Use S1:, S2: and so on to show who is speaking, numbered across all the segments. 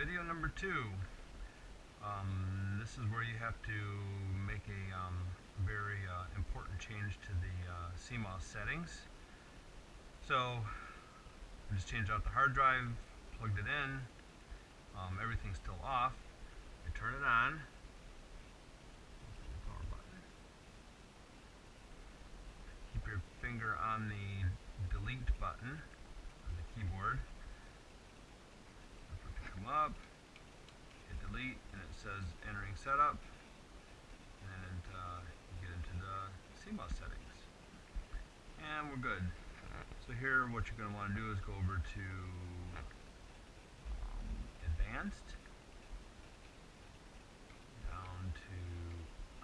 S1: video number two. Um, this is where you have to make a um, very uh, important change to the uh, CMOS settings. So I just changed out the hard drive, plugged it in, um, everything's still off. I turn it on. Keep your finger on the delete button on the keyboard. Wait for it to come up. Hit delete and it says entering setup. And uh, get into the CMOS settings. And we're good. So here what you're going to want to do is go over to um, advanced down to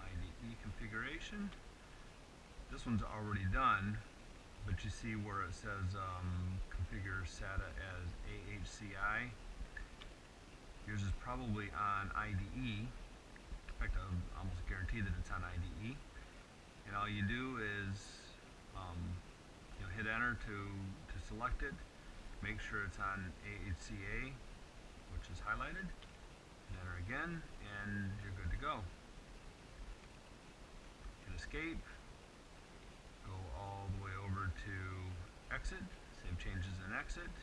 S1: IDE configuration. This one's already done, but you see where it says um, configure SATA as AHCI. Yours is probably on IDE. That it's on IDE. And all you do is um, you know, hit enter to, to select it. Make sure it's on AHCI, which is highlighted. Enter again, and you're good to go. Hit escape. Go all the way over to exit. Save changes in exit.